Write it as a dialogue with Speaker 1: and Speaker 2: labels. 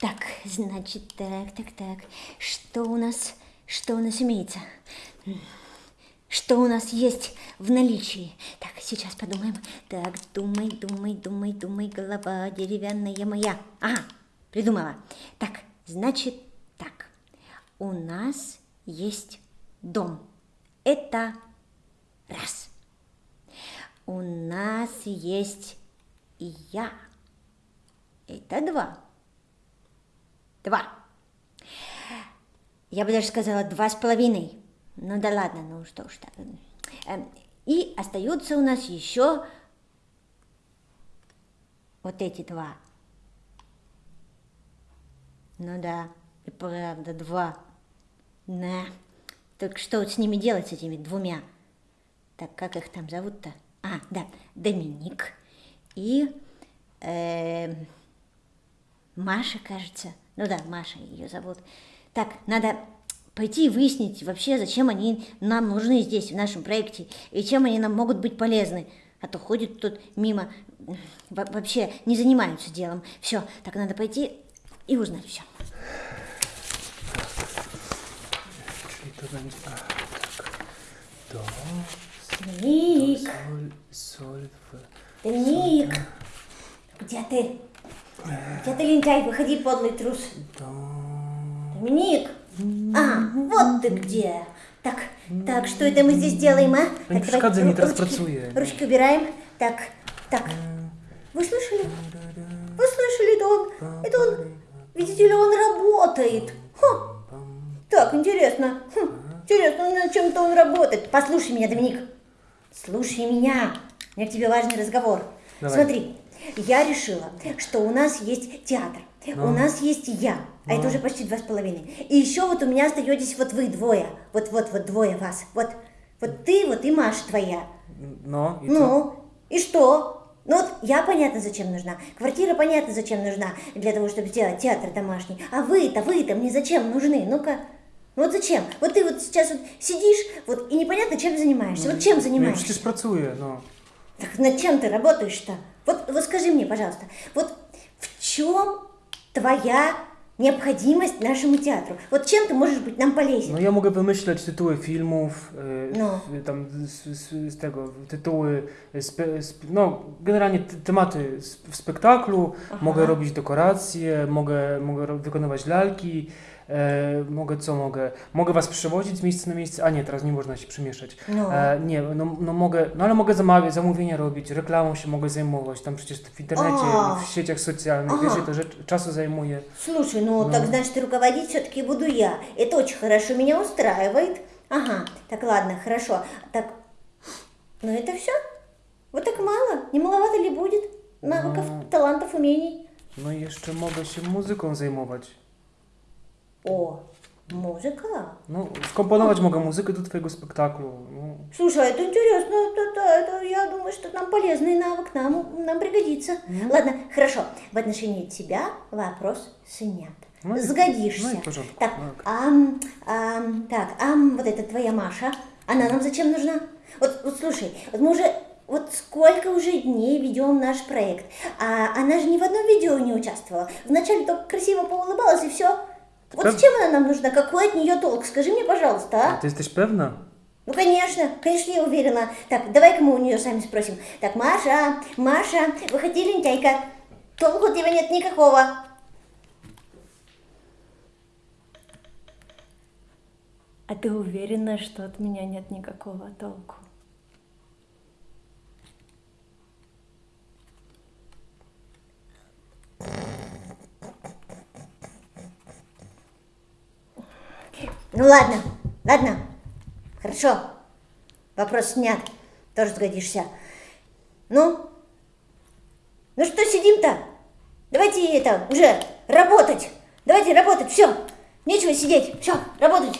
Speaker 1: Так, значит, так, так, так. Что у нас, что у нас имеется? Что у нас есть в наличии? Так, сейчас подумаем. Так, думай, думай, думай, думай, голова деревянная моя. Ага, придумала. Так, значит так. У нас есть дом. Это раз. У нас есть я. Это два. Два. Я бы даже сказала два с половиной. Ну да ладно, ну что уж так. Эм, и остаются у нас еще вот эти два. Ну да, и правда, два. На. Так что вот с ними делать, с этими двумя? Так, как их там зовут-то? А, да, Доминик и э, Маша, кажется. Ну да, Маша ее зовут. Так, надо пойти и выяснить вообще, зачем они нам нужны здесь, в нашем проекте, и чем они нам могут быть полезны. А то ходят тут мимо, вообще не занимаются делом. Все, так надо пойти и узнать все. Ник! Ник! Где ты? Где ты, лентяй? Выходи, подлый трус. Доминик! А, вот ты где. Так, так, что это мы здесь делаем, а?
Speaker 2: Так, давай, ру- ручки,
Speaker 1: ручки убираем. Так, так. Вы слышали? Вы слышали, это он, это он, видите ли, он работает. Ха. Так, интересно. Хм, интересно, над чем-то он работает. Послушай меня, Доминик. Слушай меня. У меня к тебе важный разговор.
Speaker 2: Давай.
Speaker 1: Смотри, я решила, что у нас есть театр.
Speaker 2: Ну.
Speaker 1: У нас есть я, а это уже почти два с половиной. И еще вот у меня остаетесь вот вы двое. Вот-вот, вот двое вас. Вот, вот ты, вот и Маша твоя.
Speaker 2: Но, и
Speaker 1: ну, и что? Ну вот я понятно, зачем нужна. Квартира понятно, зачем нужна. Для того, чтобы сделать театр домашний. А вы-то, вы-то мне зачем нужны? Ну-ка. Ну вот зачем? Вот ты вот сейчас вот сидишь, вот и непонятно, чем занимаешься. Вот чем
Speaker 2: Ну, я
Speaker 1: занимаешься?
Speaker 2: przecież pracuję, no.
Speaker 1: Так над чем ты работаешь-то? Вот, вот скажи мне, пожалуйста, вот в чем твоя необходимость нашему театру? Вот чем ты можешь быть нам полезен?
Speaker 2: No ja mogę wymyślać tytuły filmów, y,
Speaker 1: No.
Speaker 2: y, tam z, z, z tego, tytuły, spe, sp, no generalnie te- tematy s- w spektaklu, mogę robić dekoracje, mogę, mogę ro- wykonywać lalki, e, mogę co mogę, mogę was przewozić z miejsca na miejsce, a nie, teraz nie można się przemieszać.
Speaker 1: No.
Speaker 2: E, nie, no, no mogę, no ale mogę zamawiać, zamówienia robić, reklamą się mogę zajmować, tam przecież w internecie,
Speaker 1: A.
Speaker 2: w sieciach socjalnych,
Speaker 1: Aha.
Speaker 2: wiesz, że to rzecz czasu zajmuje.
Speaker 1: Слушай, ну, так значит руководить все-таки буду я. Это очень хорошо меня устраивает. Ага, так ладно, хорошо. Так, ну это все? Вот так мало? Не маловато ли будет? Навыков,
Speaker 2: Ну.
Speaker 1: талантов, умений?
Speaker 2: No i jeszcze mogę się muzyką zajmować.
Speaker 1: О, музыка.
Speaker 2: No, skomponować mogę muzykę do twojego spektaklu. No,
Speaker 1: Слушай, это интересно, это, да, это, я думаю, что нам полезный навык, нам, нам пригодится. Ладно, хорошо, в отношении тебя вопрос снят.
Speaker 2: Ну
Speaker 1: Сгодишься.
Speaker 2: ну и порядку,
Speaker 1: Так,
Speaker 2: так.
Speaker 1: ам, ам, так, ам, вот эта твоя Маша, она нам зачем нужна? Вот, вот слушай, вот мы уже, вот сколько уже дней ведем наш проект, а она же ни в одном видео не участвовала. Вначале только красиво поулыбалась и все. Вот
Speaker 2: Правда?
Speaker 1: зачем она нам нужна? Какой от нее толк? Скажи мне, пожалуйста, а?
Speaker 2: a ty jesteś pewna?
Speaker 1: Ну, конечно, конечно, я уверена. Так, давай-ка мы у нее сами спросим. Так, Маша, Маша, выходи, лентяйка. Толку от тебя нет никакого.
Speaker 3: А ты уверена, что от меня нет никакого толку?
Speaker 1: Ну, ладно, ладно. Хорошо. Вопрос снят. Тоже сгодишься. Ну? Ну что сидим-то? Давайте это, уже работать. Давайте работать, все. Нечего сидеть. Все, работать.